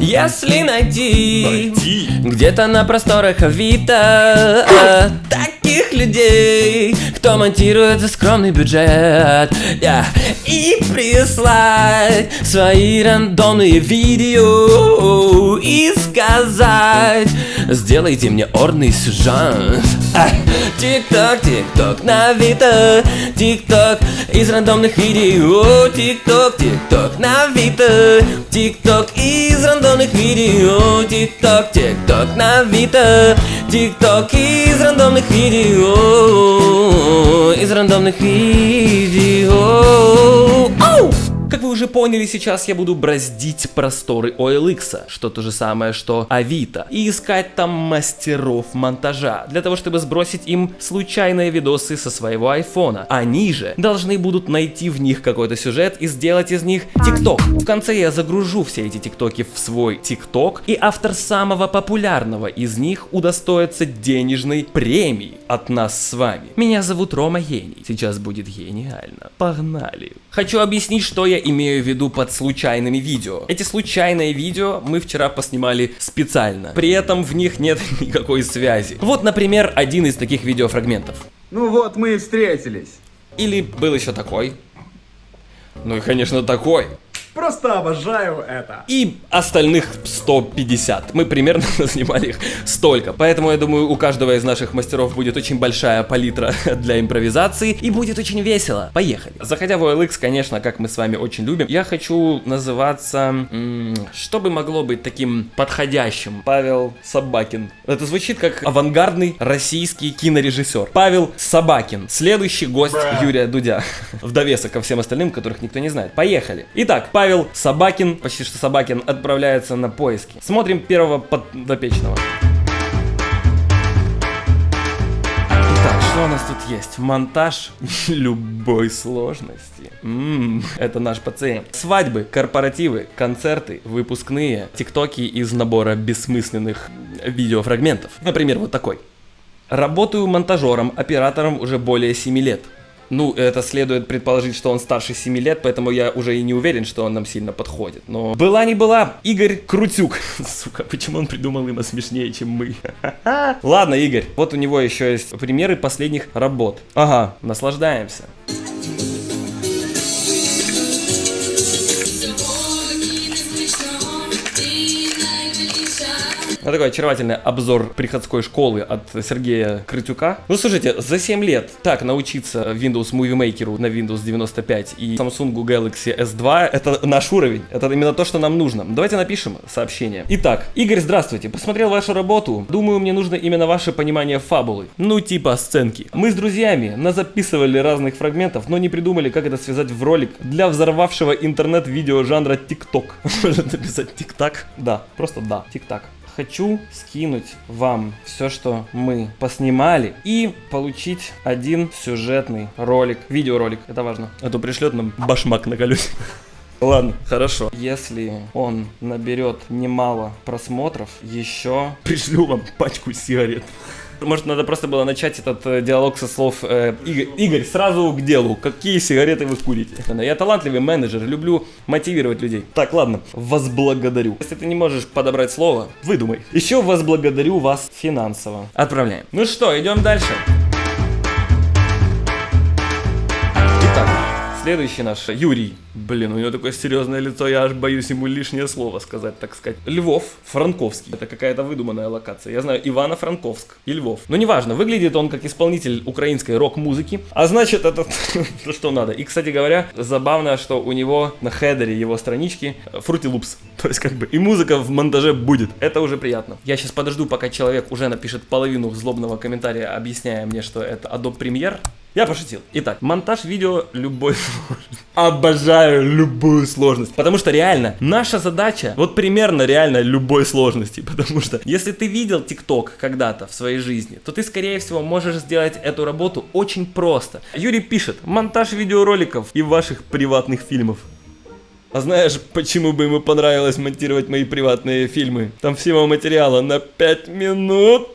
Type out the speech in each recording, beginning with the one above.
Если найти, Найти. где-то на просторах Авито э, таких людей, кто монтирует за скромный бюджет yeah, и прислать свои рандомные видео и сказать, сделайте мне орный сюжет. А, Тик-ток, тик-ток на Авито, тик-ток из рандомных видео, тик-ток, тик-ток на Авито, тик-ток из рандомных видео, тик-ток, тик-ток на Авито, тик-ток из рандомных видео, из рандомных видео. Оу! Как вы уже поняли, сейчас я буду браздить просторы OLX, что то же самое, что Авито, и искать там мастеров монтажа, для того, чтобы сбросить им случайные видосы со своего айфона. Они же должны будут найти в них какой-то сюжет и сделать из них ТикТок. В конце я загружу все эти ТикТоки в свой ТикТок, и автор самого популярного из них удостоится денежной премии от нас с вами. Меня зовут Рома Гений. Сейчас будет гениально. Погнали. Хочу объяснить, что я имею в виду под случайными видео. Эти случайные видео мы вчера поснимали специально. При этом в них нет никакой связи. Вот, например, один из таких видеофрагментов. Ну вот мы и встретились. Или был еще такой. Ну и, конечно, такой. Просто обожаю это. И остальных 150. Мы примерно снимали их столько. Поэтому я думаю, у каждого из наших мастеров будет очень большая палитра для импровизации. И будет очень весело. Поехали. Заходя в OLX, конечно, как мы с вами очень любим, я хочу называться... что бы могло быть таким подходящим? Павел Собакин. Это звучит как авангардный российский кинорежиссер. Павел Собакин. Следующий гость Юрия Дудя. В довесок ко всем остальным, которых никто не знает. Поехали. Итак, Павел Собакин, почти что Собакин, отправляется на поиски. Смотрим первого подопечного. Что у нас тут есть? Монтаж любой сложности. М, это наш пациент. Свадьбы, корпоративы, концерты, выпускные, тиктоки из набора бессмысленных видеофрагментов. Например, вот такой. Работаю монтажером, оператором уже более 7 лет. Ну, это следует предположить, что он старше 7 лет, поэтому я уже и не уверен, что он нам сильно подходит. Но была не была, Игорь Крутюк. Сука, почему он придумал имя смешнее, чем мы? Ладно, Игорь, вот у него еще есть примеры последних работ. Ага, наслаждаемся. Вот такой очаровательный обзор приходской школы от Сергея Крытюка. Ну, слушайте, за 7 лет так научиться Windows Movie Maker на Windows 95 и Samsung Galaxy S2, это наш уровень. Это именно то, что нам нужно. Давайте напишем сообщение. Итак, Игорь, здравствуйте. Посмотрел вашу работу. Думаю, мне нужно именно ваше понимание фабулы. Ну, типа сценки. Мы с друзьями назаписывали разных фрагментов, но не придумали, как это связать в ролик для взорвавшего интернет-видео жанра TikTok. Может написать TikTok? Да, просто да, TikTok хочу скинуть вам все, что мы поснимали, и получить один сюжетный ролик, видеоролик, это важно. А то пришлет нам башмак на колесе. Ладно, хорошо. Если он наберет немало просмотров, еще пришлю вам пачку сигарет. Может, надо просто было начать этот э, диалог со слов э, Игорь, Игорь, сразу к делу. Какие сигареты вы курите? Я талантливый менеджер, люблю мотивировать людей. Так, ладно, вас благодарю. Если ты не можешь подобрать слово, выдумай. Еще вас благодарю вас финансово. Отправляем. Ну что, идем дальше. Итак, следующий наш Юрий. Блин, у него такое серьезное лицо, я аж боюсь ему лишнее слово сказать, так сказать. Львов, Франковский. Это какая-то выдуманная локация. Я знаю Ивано-Франковск и Львов. Но неважно, выглядит он как исполнитель украинской рок-музыки. А значит, это то, что надо. И, кстати говоря, забавно, что у него на хедере его странички Fruity Loops. То есть, как бы, и музыка в монтаже будет. Это уже приятно. Я сейчас подожду, пока человек уже напишет половину злобного комментария, объясняя мне, что это Adobe Premiere. Я пошутил. Итак, монтаж видео любой сложности. Обожаю любую сложность. Потому что реально, наша задача, вот примерно реально любой сложности. Потому что, если ты видел ТикТок когда-то в своей жизни, то ты, скорее всего, можешь сделать эту работу очень просто. Юрий пишет, монтаж видеороликов и ваших приватных фильмов. А знаешь, почему бы ему понравилось монтировать мои приватные фильмы? Там всего материала на 5 минут.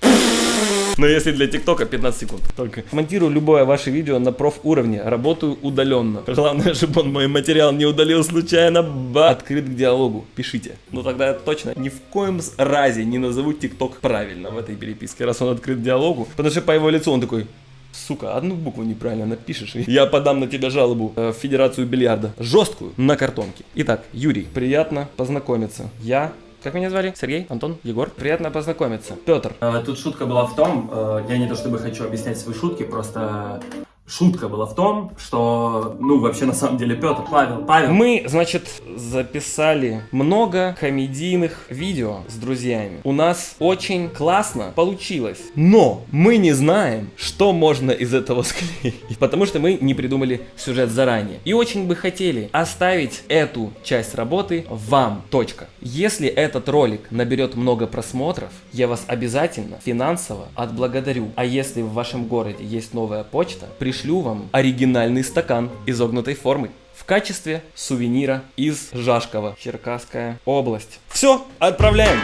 Но если для ТикТока 15 секунд только. Монтирую любое ваше видео на проф уровне, работаю удаленно. Главное, чтобы он мой материал не удалил случайно. Ба. Открыт к диалогу. Пишите. Ну тогда я точно ни в коем разе не назову ТикТок правильно в этой переписке, раз он открыт к диалогу. Потому что по его лицу он такой, Сука, одну букву неправильно напишешь, я подам на тебя жалобу э, в Федерацию бильярда. Жесткую, на картонке. Итак, Юрий, приятно познакомиться. Я как меня звали? Сергей? Антон? Егор? Приятно познакомиться. Петр. Э, Тут шутка была в том, э, я не то чтобы хочу объяснять свои шутки, просто шутка была в том, что, ну, вообще на самом деле Петр, Павел, Павел. Мы, значит, записали много комедийных видео с друзьями. У нас очень классно получилось. Но мы не знаем, что можно из этого склеить. Потому что мы не придумали сюжет заранее. И очень бы хотели оставить эту часть работы вам. Точка. Если этот ролик наберет много просмотров, я вас обязательно финансово отблагодарю. А если в вашем городе есть новая почта, пришлю вам оригинальный стакан изогнутой формы в качестве сувенира из Жашкова, Черкасская область. Все, отправляем!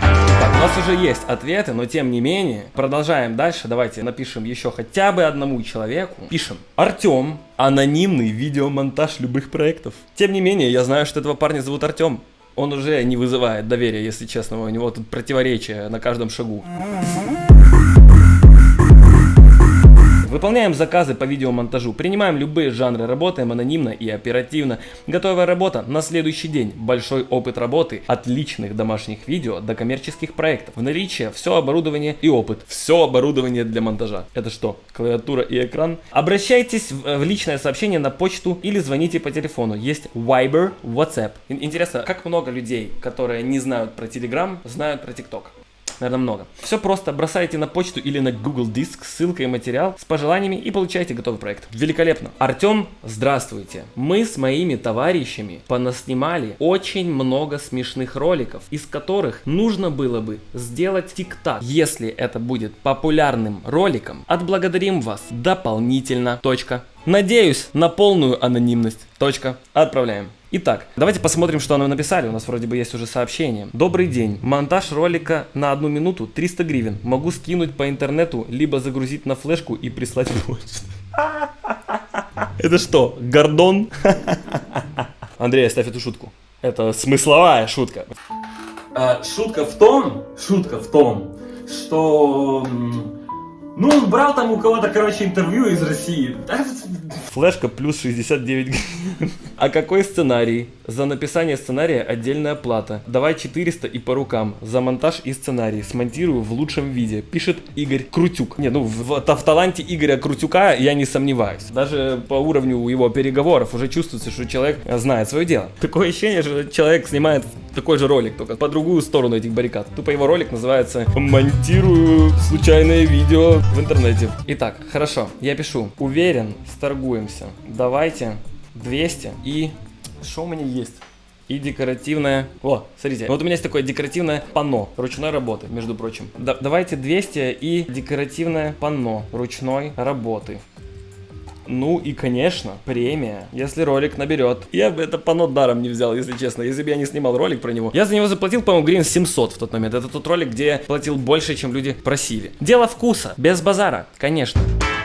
У нас уже есть ответы, но тем не менее, продолжаем дальше. Давайте напишем еще хотя бы одному человеку. Пишем. Артем. Анонимный видеомонтаж любых проектов. Тем не менее, я знаю, что этого парня зовут Артем. Он уже не вызывает доверия, если честно. У него тут противоречия на каждом шагу. Выполняем заказы по видеомонтажу, принимаем любые жанры, работаем анонимно и оперативно. Готовая работа на следующий день. Большой опыт работы от личных домашних видео до коммерческих проектов. В наличии все оборудование и опыт. Все оборудование для монтажа. Это что, клавиатура и экран? Обращайтесь в, в личное сообщение на почту или звоните по телефону. Есть Viber, WhatsApp. Ин- Интересно, как много людей, которые не знают про Telegram, знают про TikTok? Наверное, много. Все просто, бросайте на почту или на Google Диск ссылка и материал с пожеланиями и получайте готовый проект. Великолепно. Артем, здравствуйте. Мы с моими товарищами понаснимали очень много смешных роликов, из которых нужно было бы сделать тик-так. Если это будет популярным роликом, отблагодарим вас дополнительно. Точка. Надеюсь на полную анонимность. Точка. Отправляем. Итак, давайте посмотрим, что нам написали. У нас вроде бы есть уже сообщение. Добрый день. Монтаж ролика на одну минуту 300 гривен. Могу скинуть по интернету, либо загрузить на флешку и прислать почту. Это что, Гордон? Андрей, оставь эту шутку. Это смысловая шутка. А, шутка в том, шутка в том, что, ну, он брал там у кого-то, короче, интервью из России. Флешка плюс 69 гривен. А какой сценарий? За написание сценария отдельная плата. Давай 400 и по рукам. За монтаж и сценарий. Смонтирую в лучшем виде. Пишет Игорь Крутюк. Не, ну в, в таланте Игоря Крутюка я не сомневаюсь. Даже по уровню его переговоров уже чувствуется, что человек знает свое дело. Такое ощущение, что человек снимает такой же ролик, только по другую сторону этих баррикад. Тупо его ролик называется «Монтирую случайное видео в интернете». Итак, хорошо, я пишу. Уверен, сторгуемся. Давайте 200 и... Что у меня есть? И декоративное... О, смотрите, вот у меня есть такое декоративное панно ручной работы, между прочим. Да- давайте 200 и декоративное панно ручной работы. Ну и, конечно, премия, если ролик наберет. Я бы это панно даром не взял, если честно. Если бы я не снимал ролик про него. Я за него заплатил, по-моему, гривен 700 в тот момент. Это тот ролик, где я платил больше, чем люди просили. Дело вкуса, без базара, конечно. У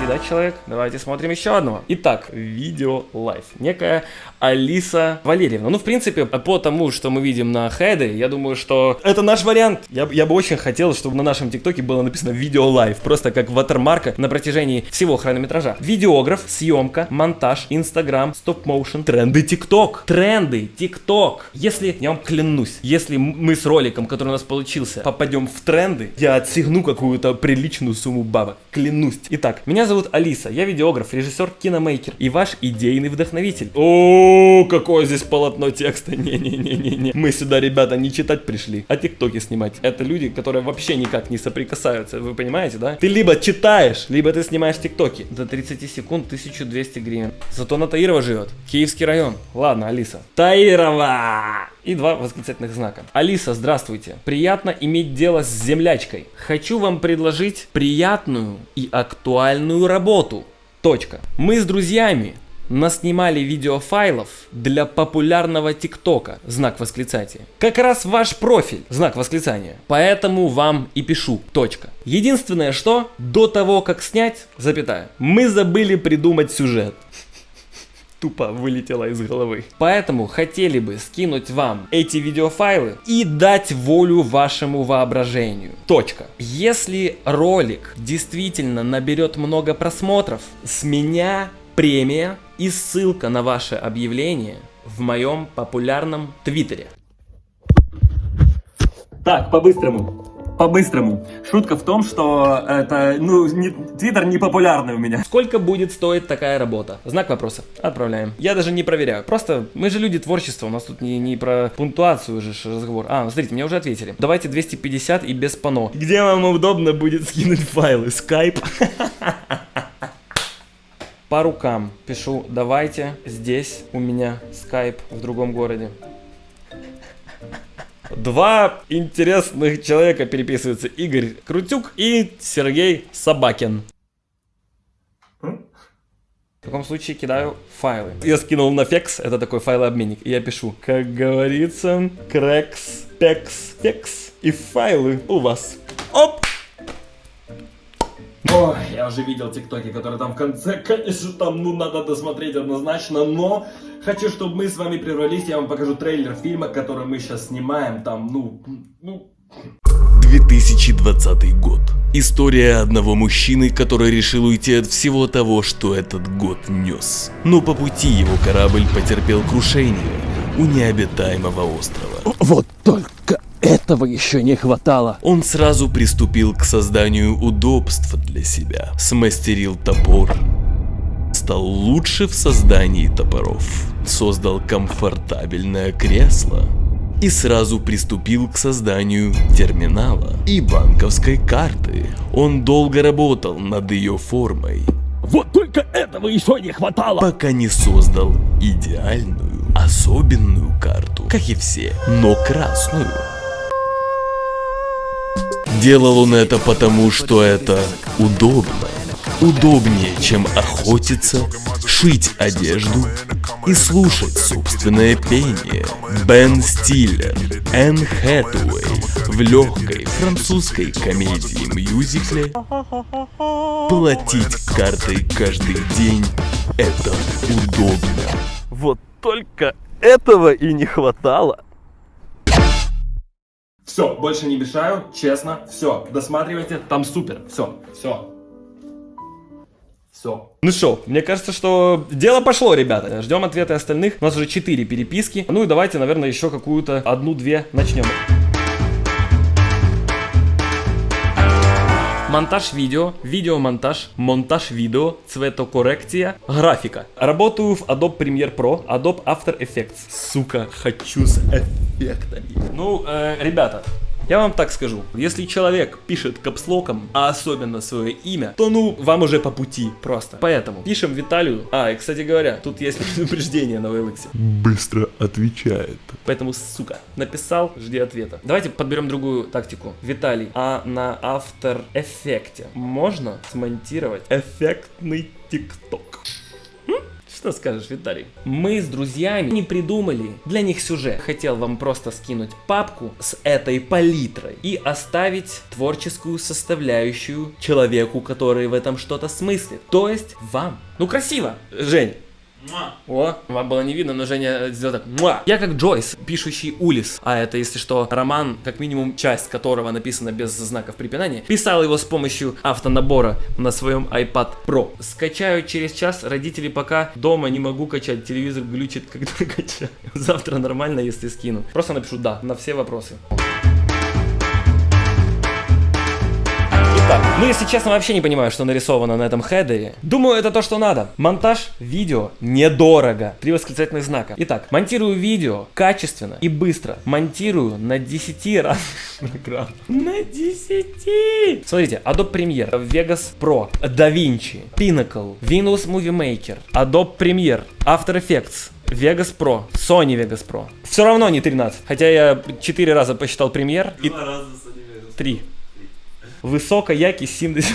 третий, да, человек? Давайте смотрим еще одного. Итак, video life. Некая Алиса Валерьевна. Ну, в принципе, по тому, что мы видим на head е, я думаю, что это наш вариант. Я, я бы очень хотел, чтобы на нашем ТикТоке было написано video life. Просто как watermark на протяжении всего хронометража. Видеограф, съемка, монтаж, инстаграм, stop motion, тренды ТикТок. Тренды ТикТок. Если, я вам клянусь, если мы с роликом, который у нас получился, попадем в тренды, я отстегну какую-то приличную сумму бабок. Клянусь. Итак, меня зовут Алиса, я видеограф, режиссер, киномейкер и ваш идейный вдохновитель. О, какое здесь полотно текста. Не-не-не-не-не. Мы сюда, ребята, не читать пришли, а тиктоки снимать. Это люди, которые вообще никак не соприкасаются. Вы понимаете, да? Ты либо читаешь, либо ты снимаешь тиктоки. До 30 секунд 1200 гривен. Зато на Таирова живет. Киевский район. Ладно, Алиса. Таирова! И два восклицательных знака. Алиса, здравствуйте. Приятно иметь дело с землячкой. Хочу вам предложить приятную и актуальную работу. Точка. Мы с друзьями наснимали видеофайлов для популярного ТикТока, знак восклицания. Как раз ваш профиль, знак восклицания. Поэтому вам и пишу, точка. Единственное, что до того, как снять, запятая, мы забыли придумать сюжет тупо вылетела из головы. Поэтому хотели бы скинуть вам эти видеофайлы и дать волю вашему воображению. Точка. Если ролик действительно наберет много просмотров, с меня премия и ссылка на ваше объявление в моем популярном твиттере. Так, по-быстрому. По-быстрому. Шутка в том, что это, ну, не, Твиттер не популярный у меня. Сколько будет стоить такая работа? Знак вопроса. Отправляем. Я даже не проверяю. Просто мы же люди творчества, у нас тут не, не про пунктуацию же разговор. А, смотрите, мне уже ответили. Давайте 250 и без пано. Где вам удобно будет скинуть файлы? Скайп? По рукам пишу, давайте здесь у меня скайп в другом городе. Два интересных человека переписываются. Игорь Крутюк и Сергей Собакин. В таком случае кидаю файлы. Я скинул на фекс, это такой файлообменник, и я пишу, как говорится, крекс, пекс, фекс, и файлы у вас. Оп! Ой, я уже видел тиктоки, которые там в конце, конечно, там, ну, надо досмотреть однозначно, но хочу, чтобы мы с вами прервались, я вам покажу трейлер фильма, который мы сейчас снимаем, там, ну, ну... 2020 год. История одного мужчины, который решил уйти от всего того, что этот год нес. Но по пути его корабль потерпел крушение у необитаемого острова. Вот только этого еще не хватало. Он сразу приступил к созданию удобств для себя. Смастерил топор. Стал лучше в создании топоров. Создал комфортабельное кресло. И сразу приступил к созданию терминала и банковской карты. Он долго работал над ее формой, Вот только этого еще не хватало. пока не создал идеальную, особенную карту, как и все, но красную. Делал он это потому, что это удобно. Удобнее, чем охотиться, шить одежду и слушать собственное пение. Бен Стиллер, Энн Хэтэуэй в легкой французской комедии-мюзикле Платить картой каждый день – это удобно. Вот только этого и не хватало. Все, больше не мешаю, честно, все, досматривайте, там супер, все, все. Все. Ну что, мне кажется, что дело пошло, ребята. Ждем ответы остальных. У нас уже 4 переписки. Ну и давайте, наверное, еще какую-то одну-две начнем. Монтаж видео, видеомонтаж, монтаж видео, цветокоррекция, графика. Работаю в Adobe Premiere Pro, Adobe After Effects. Сука, хочу с эффектами. Ну, э, ребята, я вам так скажу, если человек пишет капслоком, а особенно свое имя, то ну, вам уже по пути просто. Поэтому пишем Виталию. А, и кстати говоря, тут есть предупреждение на OLX. Быстро отвечает. Поэтому, сука, написал, жди ответа. Давайте подберем другую тактику. Виталий, а на After Effects можно смонтировать эффектный ТикТок? Что скажешь, Виталий? Мы с друзьями не придумали для них сюжет. Хотел вам просто скинуть папку с этой палитрой и оставить творческую составляющую человеку, который в этом что-то смыслит. То есть вам. Ну красиво, Жень. О, вам было не видно, но Женя сделал так. Муа. Я как Джойс, пишущий Улис, а это, если что, роман, как минимум часть которого написана без знаков препинания, писал его с помощью автонабора на своем iPad Pro. Скачаю через час, родители пока дома не могу качать, телевизор глючит, когда качаю. Завтра нормально, если скину. Просто напишу да на все вопросы. Итак, Ну, если честно, вообще не понимаю, что нарисовано на этом хедере. Думаю, это то, что надо. Монтаж видео недорого. Три восклицательных знака. Итак, монтирую видео качественно и быстро. Монтирую на 10 раз. На 10! Смотрите, Adobe Premiere, Vegas Pro, DaVinci, Pinnacle, Windows Movie Maker, Adobe Premiere, After Effects, Vegas Pro, Sony Vegas Pro. Все равно не 13, хотя я 4 раза посчитал премьер. Два и... раза Sony Vegas. 3. Высокая якість 70.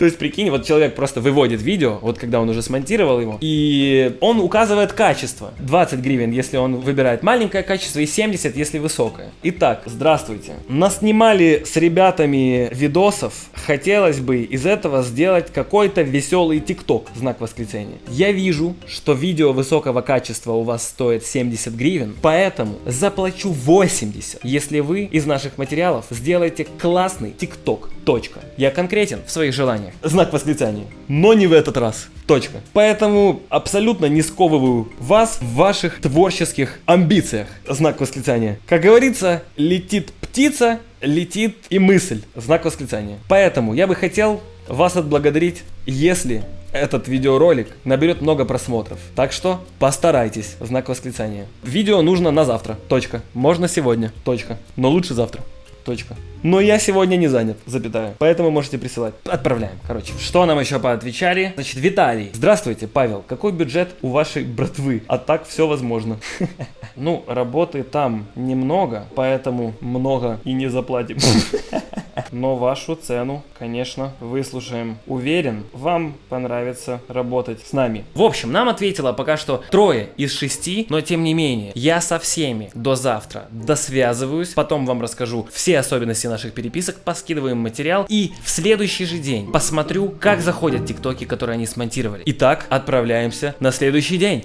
То есть, прикинь, вот человек просто выводит видео, вот когда он уже смонтировал его, и он указывает качество. 20 гривен, если он выбирает маленькое качество, и 70, если высокое. Итак, здравствуйте. Наснимали с ребятами видосов. Хотелось бы из этого сделать какой-то веселый тикток, знак восклицания. Я вижу, что видео высокого качества у вас стоит 70 гривен, поэтому заплачу 80, если вы из наших материалов сделаете классный тикток. Точка. Я конкретен в своих желаниях. Знак восклицания. Но не в этот раз. Точка. Поэтому абсолютно не сковываю вас в ваших творческих амбициях. Знак восклицания. Как говорится, летит птица, летит и мысль. Знак восклицания. Поэтому я бы хотел вас отблагодарить, если этот видеоролик наберет много просмотров. Так что постарайтесь. Знак восклицания. Видео нужно на завтра. Точка. Можно сегодня. Точка. Но лучше завтра. Точка. Но я сегодня не занят, запятая. Поэтому можете присылать. Отправляем, короче. Что нам еще поотвечали? Значит, Виталий. Здравствуйте, Павел. Какой бюджет у вашей братвы? А так все возможно. Ну, работы там немного, поэтому много и не заплатим. Но вашу цену, конечно, выслушаем. Уверен, вам понравится работать с нами. В общем, нам ответило пока что трое из шести, но тем не менее, я со всеми до завтра досвязываюсь, потом вам расскажу все особенности наших переписок, поскидываем материал и в следующий же день посмотрю, как заходят тиктоки, которые они смонтировали. Итак, отправляемся на следующий день.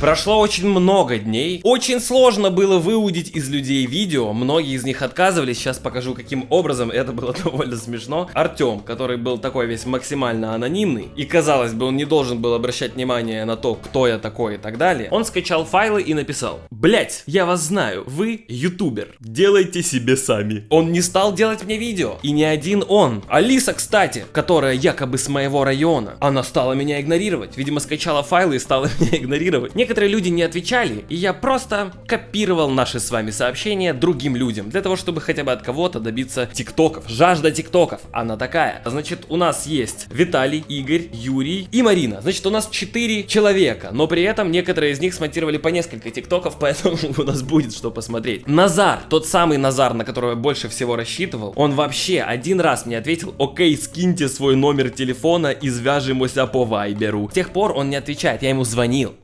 Прошло очень много дней. Очень сложно было выудить из людей видео. Многие из них отказывались. Сейчас покажу, каким образом. Это было довольно смешно. Артем, который был такой весь максимально анонимный. И казалось бы, он не должен был обращать внимание на то, кто я такой и так далее. Он скачал файлы и написал. Блять, я вас знаю. Вы ютубер. Делайте себе сами. Он не стал делать мне видео. И не один он. Алиса, кстати, которая якобы с моего района. Она стала меня игнорировать. Видимо, скачала файлы и стала игнорировать. Некоторые люди не отвечали, и я просто копировал наши с вами сообщения другим людям, для того, чтобы хотя бы от кого-то добиться тиктоков. Жажда тиктоков, она такая. Значит, у нас есть Виталий, Игорь, Юрий и Марина. Значит, у нас 4 человека, но при этом некоторые из них смонтировали по несколько тиктоков, поэтому у нас будет что посмотреть. Назар, тот самый Назар, на которого я больше всего рассчитывал, он вообще один раз мне ответил, окей, скиньте свой номер телефона и свяжемся по вайберу. С тех пор он не отвечает, я ему звонил.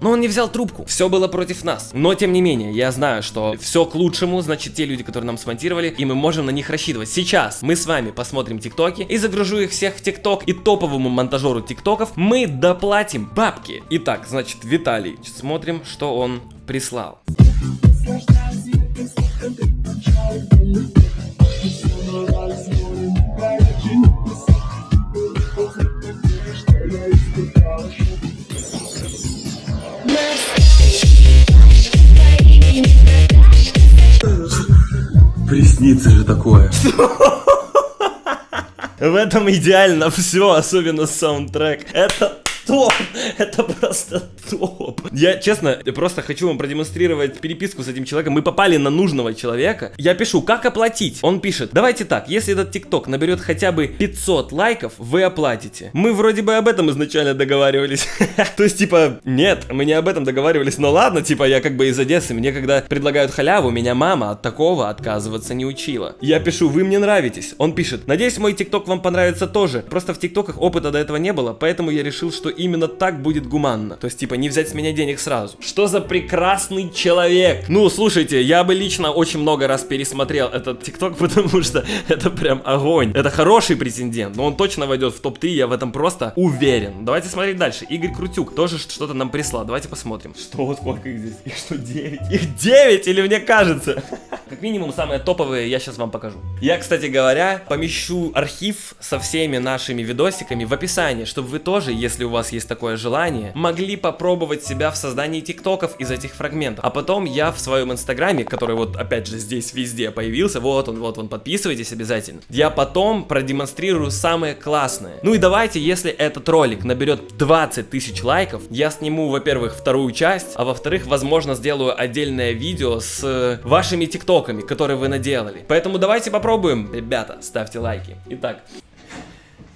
Но он не взял трубку. Все было против нас. Но тем не менее, я знаю, что все к лучшему, значит, те люди, которые нам смонтировали, и мы можем на них рассчитывать. Сейчас мы с вами посмотрим тиктоки и загружу их всех в тикток. И топовому монтажеру тиктоков мы доплатим бабки. Итак, значит, Виталий. Смотрим, что он прислал. Приснится же такое. В этом идеально все, особенно саундтрек. Это топ! Это просто топ! Я, честно, просто хочу вам продемонстрировать переписку с этим человеком. Мы попали на нужного человека. Я пишу, как оплатить? Он пишет, давайте так, если этот тикток наберет хотя бы 500 лайков, вы оплатите. Мы вроде бы об этом изначально договаривались. То есть, типа, нет, мы не об этом договаривались, но ладно, типа, я как бы из Одессы, мне когда предлагают халяву, меня мама от такого отказываться не учила. Я пишу, вы мне нравитесь. Он пишет, надеюсь, мой тикток вам понравится тоже. Просто в тиктоках опыта до этого не было, поэтому я решил, что именно так будет гуманно. То есть, типа, не взять с меня денег сразу. Что за прекрасный человек? Ну, слушайте, я бы лично очень много раз пересмотрел этот тикток, потому что это прям огонь. Это хороший претендент, но он точно войдет в топ-3, я в этом просто уверен. Давайте смотреть дальше. Игорь Крутюк тоже что-то нам прислал. Давайте посмотрим. Что, сколько их здесь? Их что, 9? Их 9 или мне кажется? Как минимум, самые топовые я сейчас вам покажу. Я, кстати говоря, помещу архив со всеми нашими видосиками в описании, чтобы вы тоже, если у вас есть такое желание, могли попробовать себя в создании тиктоков из этих фрагментов. А потом я в своем инстаграме, который вот опять же здесь везде появился, вот он, вот он, подписывайтесь обязательно. Я потом продемонстрирую самое классное. Ну и давайте, если этот ролик наберет 20 тысяч лайков, я сниму, во-первых, вторую часть, а во-вторых, возможно, сделаю отдельное видео с э, вашими тиктоками, которые вы наделали. Поэтому давайте попробуем, ребята, ставьте лайки. Итак,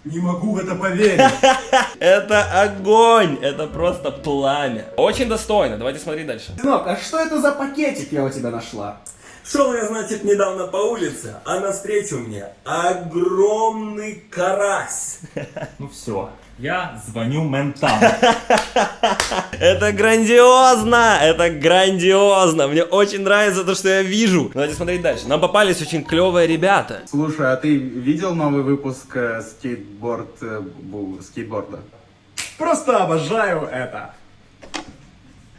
Не могу в это поверить. Это огонь! Это просто пламя. Очень достойно. Давайте смотреть дальше. Сынок, а что это за пакетик я у тебя нашла? Шел я, значит, недавно по улице, а навстречу мне огромный карась. Ну все, я звоню ментам. Это грандиозно! Это грандиозно! Мне очень нравится то, что я вижу. Давайте смотреть дальше. Нам попались очень клевые ребята. Слушай, а ты видел новый выпуск э, скейтборд, э, бу- скейтборда? Просто обожаю это.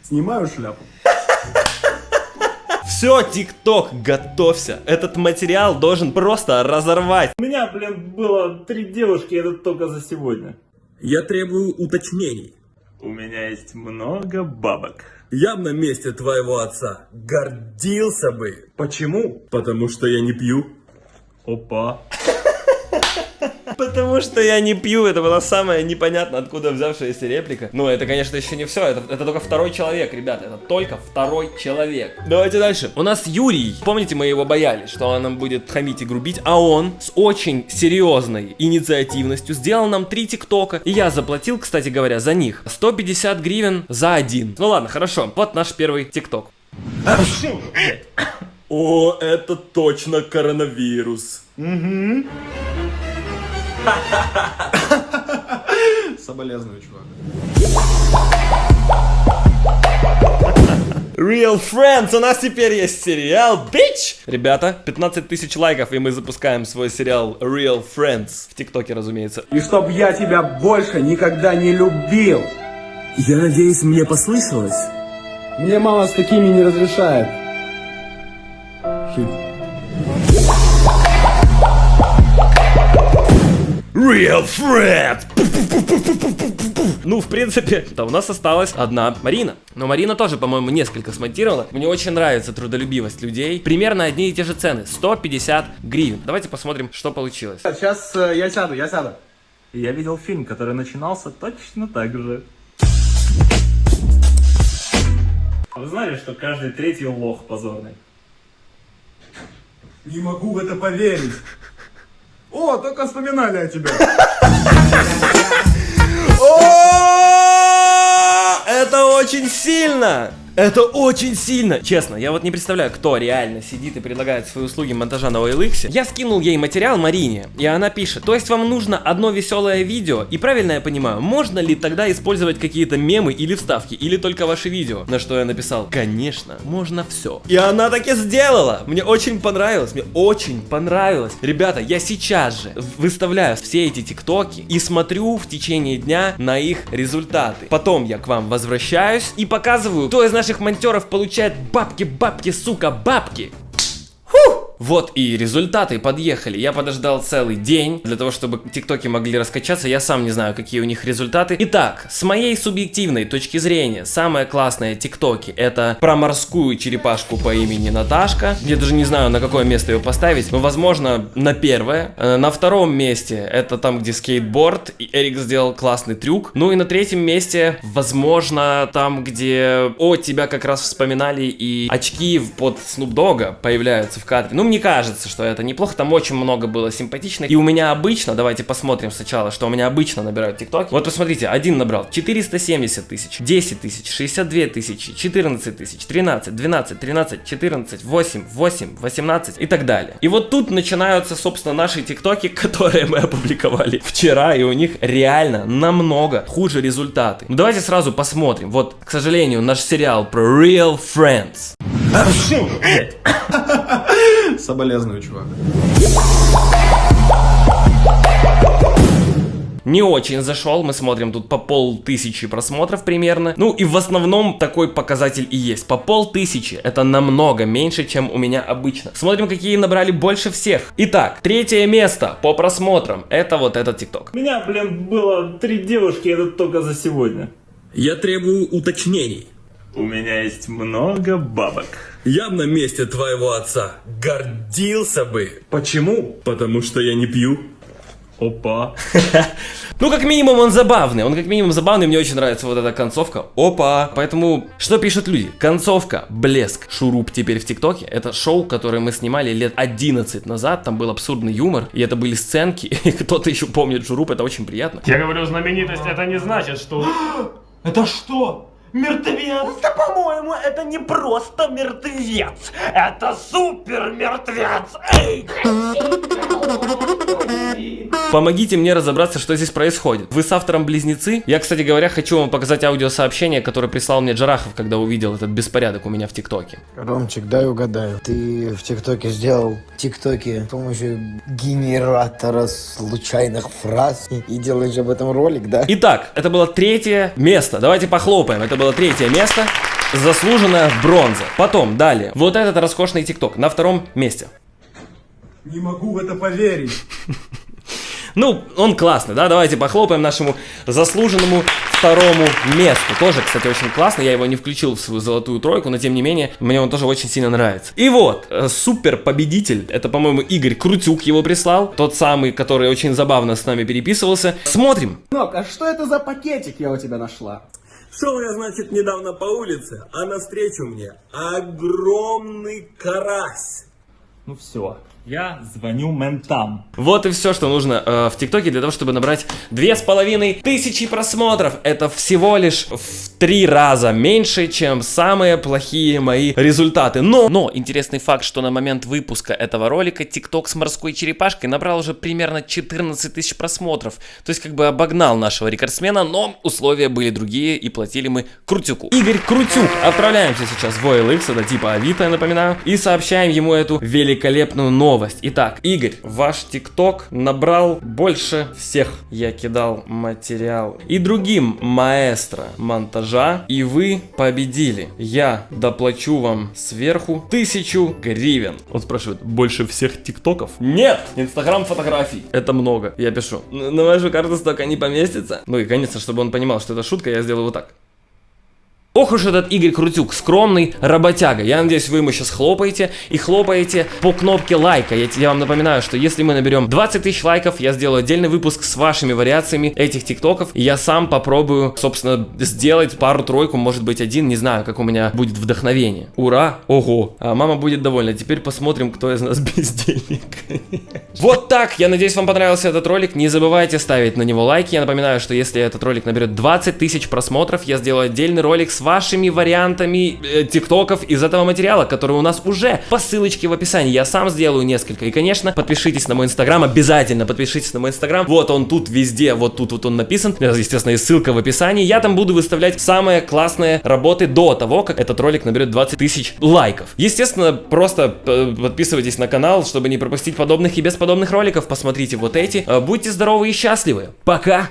Снимаю шляпу. Все, ТикТок, готовься. Этот материал должен просто разорвать. У меня, блин, было три девушки, это только за сегодня. Я требую уточнений. У меня есть много бабок. Я бы на месте твоего отца гордился бы. Почему? Потому что я не пью. Опа. Потому что я не пью, это была самая непонятно откуда взявшаяся реплика. Ну, это, конечно, еще не все, это, это только второй человек, ребята, это только второй человек. Давайте дальше. У нас Юрий, помните, мы его боялись, что он нам будет хамить и грубить, а он с очень серьезной инициативностью сделал нам три тиктока, и я заплатил, кстати говоря, за них 150 гривен за один. Ну ладно, хорошо, вот наш первый тикток. О, это точно коронавирус. Соболезную, чувак. Real Friends, у нас теперь есть сериал, bitch! Ребята, 15 тысяч лайков, и мы запускаем свой сериал Real Friends. В ТикТоке, разумеется. И чтоб я тебя больше никогда не любил. Я надеюсь, мне послышалось. Мне мама с такими не разрешает. Жить. Real Friends! Ну, в принципе, да, у нас осталась одна Марина. Но Марина тоже, по-моему, несколько смонтировала. Мне очень нравится трудолюбивость людей. Примерно одни и те же цены. 150 гривен. Давайте посмотрим, что получилось. Сейчас э, я сяду, я сяду. Я видел фильм, который начинался точно так же. Вы знали, что каждый третий лох позорный? Не могу в это поверить. О, только вспоминали о тебе. Это очень сильно! Это очень сильно! Честно, я вот не представляю, кто реально сидит и предлагает свои услуги монтажа на OLX. Я скинул ей материал Марине, и она пишет, то есть вам нужно одно веселое видео, и правильно я понимаю, можно ли тогда использовать какие-то мемы или вставки, или только ваши видео? На что я написал, конечно, можно все. И она так и сделала! Мне очень понравилось, мне очень понравилось. Ребята, я сейчас же выставляю все эти тиктоки и смотрю в течение дня на их результаты. Потом я к вам возвращаюсь и показываю, кто из наших монтеров получает бабки, бабки, сука, бабки. Вот и результаты подъехали. Я подождал целый день для того, чтобы тиктоки могли раскачаться. Я сам не знаю, какие у них результаты. Итак, с моей субъективной точки зрения, самые классные тиктоки это про морскую черепашку по имени Наташка. Я даже не знаю, на какое место ее поставить. Но, возможно, на первое. Э, На втором месте это там, где скейтборд. И Эрик сделал классный трюк. Ну и на третьем месте, возможно, там, где... О, тебя как раз вспоминали и очки под Dogg появляются в кадре. Ну, мне кажется, что это неплохо. Там очень много было симпатичных. И у меня обычно, давайте посмотрим сначала, что у меня обычно набирают тиктоки. Вот посмотрите, один набрал 470 тысяч, 10 тысяч, 62 тысячи, 14 тысяч, 13, 12, 13, 14, 8, 8, 18 и так далее. И вот тут начинаются, собственно, наши тиктоки, которые мы опубликовали вчера, и у них реально намного хуже результаты. Ну давайте сразу посмотрим. Вот, к сожалению, наш сериал про Real Friends. Соболезную, чувак. не очень зашел. Мы смотрим тут по полтысячи просмотров примерно. Ну и в основном такой показатель и есть. По полтысячи. Это намного меньше, чем у меня обычно. Смотрим, какие набрали больше всех. Итак, третье место по просмотрам. Это вот этот тикток. У меня, блин, было три девушки, это только за сегодня. Я требую уточнений. У меня есть много бабок. Я на месте твоего отца гордился бы. Почему? Потому что я не пью. Опа. Ну, как минимум, он забавный. Он как минимум забавный. Мне очень нравится вот эта концовка. Опа! Поэтому, что пишут люди? Концовка, блеск, шуруп теперь в ТикТоке. Это шоу, которое мы снимали лет 11 назад. Там был абсурдный юмор. И это были сценки. И кто-то еще помнит шуруп. Это очень приятно. Я говорю, знаменитость это не значит, что... Это что? Мертвец? Да, по-моему, это не просто мертвец, это супер мертвец. Эй! Помогите мне разобраться, что здесь происходит. Вы с автором близнецы? Я, кстати говоря, хочу вам показать аудиосообщение, которое прислал мне Джарахов, когда увидел этот беспорядок у меня в ТикТоке. Ромчик, дай угадаю. Ты в ТикТоке сделал ТикТоке с помощью генератора случайных фраз и, и делаешь об этом ролик, да? Итак, это было третье место. Давайте похлопаем. Это было третье место. Заслуженная бронза. Потом, далее. Вот этот роскошный ТикТок на втором месте. Не могу в это поверить. Ну, он классный, да? Давайте похлопаем нашему заслуженному второму месту. Тоже, кстати, очень классный. Я его не включил в свою золотую тройку, но тем не менее, мне он тоже очень сильно нравится. И вот, э, супер победитель. Это, по-моему, Игорь Крутюк его прислал. Тот самый, который очень забавно с нами переписывался. Смотрим. Нок, а что это за пакетик я у тебя нашла? Шел я, значит, недавно по улице, а навстречу мне огромный карась. Ну все, я звоню ментам. Вот и все, что нужно э, в ТикТоке для того, чтобы набрать две с половиной тысячи просмотров. Это всего лишь в три раза меньше, чем самые плохие мои результаты. Но, но интересный факт, что на момент выпуска этого ролика ТикТок с морской черепашкой набрал уже примерно 14 тысяч просмотров. То есть как бы обогнал нашего рекордсмена, но условия были другие и платили мы Крутюку. Игорь Крутюк. Отправляемся сейчас в OLX, это типа Авито, я напоминаю, и сообщаем ему эту великолепную новость. Итак, Игорь, ваш ТикТок набрал больше всех. Я кидал материал и другим маэстро монтажа, и вы победили. Я доплачу вам сверху тысячу гривен. Он спрашивает, больше всех ТикТоков? Нет! Инстаграм фотографий. Это много. Я пишу, на вашу карту столько не поместится. Ну и, конечно, чтобы он понимал, что это шутка, я сделаю вот так. Ох уж этот Игорь Крутюк, скромный работяга. Я надеюсь, вы ему сейчас хлопаете и хлопаете по кнопке лайка. Я, я вам напоминаю, что если мы наберем 20 тысяч лайков, я сделаю отдельный выпуск с вашими вариациями этих тиктоков. И я сам попробую, собственно, сделать пару-тройку, может быть один, не знаю, как у меня будет вдохновение. Ура! Ого! А мама будет довольна. Теперь посмотрим, кто из нас без денег. Вот так! Я надеюсь, вам понравился этот ролик. Не забывайте ставить на него лайки. Я напоминаю, что если этот ролик наберет 20 тысяч просмотров, я сделаю отдельный ролик с вашими вариантами э, тиктоков из этого материала, который у нас уже по ссылочке в описании. Я сам сделаю несколько. И, конечно, подпишитесь на мой инстаграм, обязательно подпишитесь на мой инстаграм. Вот он тут везде, вот тут вот он написан. Естественно, и ссылка в описании. Я там буду выставлять самые классные работы до того, как этот ролик наберет 20 тысяч лайков. Естественно, просто э, подписывайтесь на канал, чтобы не пропустить подобных и бесподобных роликов. Посмотрите вот эти. Э, Будьте здоровы и счастливы. Пока!